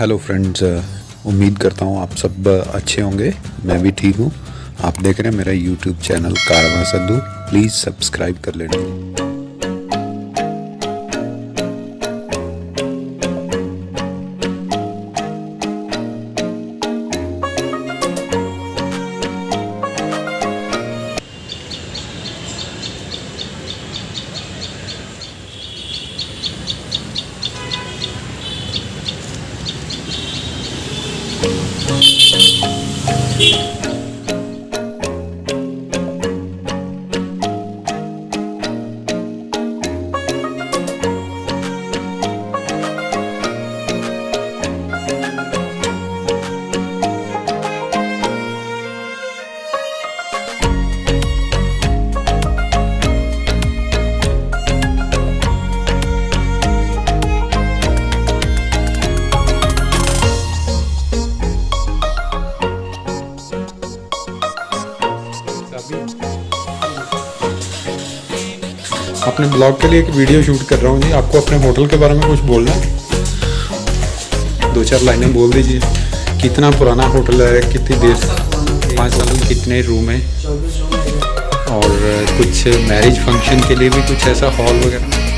Hello friends उम्मीद करता हूँ आप सब अच्छे होंगे। मैं भी ठीक हूँ। आप देख रहे हैं मेरा यूट्यूब चैनल कारवा सद्धू प्लीज़ सब्सक्राइब कर लेना। Thank you. अपने ब्लॉग के लिए एक वीडियो शूट कर रहा हूँ जी। आपको अपने होटल के बारे में कुछ बोलना है? दो चार लाइनें बोल दीजिए। कितना पुराना होटल है, कितनी देर पाँच साल में कितने रूम हैं? और कुछ मैरिज फ़ंक्शन के लिए भी कुछ ऐसा हॉल वगैरह?